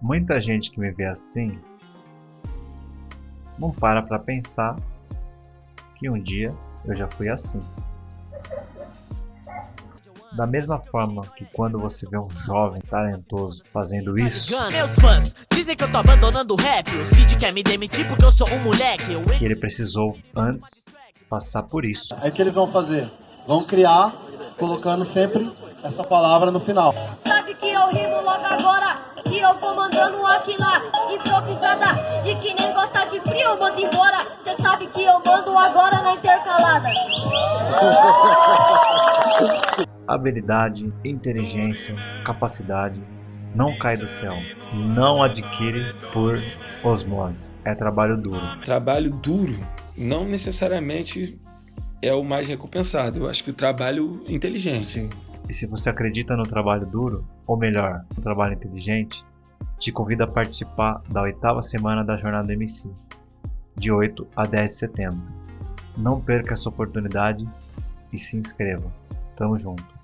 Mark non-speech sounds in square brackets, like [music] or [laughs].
Muita gente que me vê assim não para para pensar que um dia eu já fui assim. Da mesma forma que quando você vê um jovem talentoso fazendo isso, Meus fãs dizem que eu tô abandonando o rap. O Cid quer me demitir porque eu sou um moleque. Que ele precisou antes passar por isso. Aí o que eles vão fazer? Vão criar, colocando sempre essa palavra no final. Sabe que eu rimo logo agora Que eu vou mandando aqui lá Improvisada E que nem gosta de frio eu mando embora Cê sabe que eu mando agora na intercalada [laughs] Habilidade, inteligência, capacidade não cai do céu. Não adquire por osmose. É trabalho duro. Trabalho duro não necessariamente é o mais recompensado. Eu acho que o trabalho inteligente. E se você acredita no trabalho duro, ou melhor, no trabalho inteligente, te convido a participar da oitava semana da Jornada MC, de 8 a 10 de setembro. Não perca essa oportunidade e se inscreva. Tamo junto.